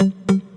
Mm-hmm.